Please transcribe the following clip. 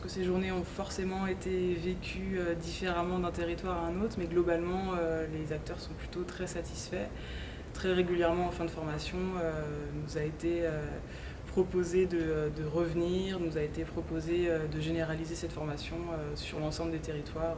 que ces journées ont forcément été vécues euh, différemment d'un territoire à un autre, mais globalement, euh, les acteurs sont plutôt très satisfaits. Très régulièrement, en fin de formation, euh, nous a été proposé de, de, revenir, nous a été proposé de généraliser cette formation sur l'ensemble des territoires.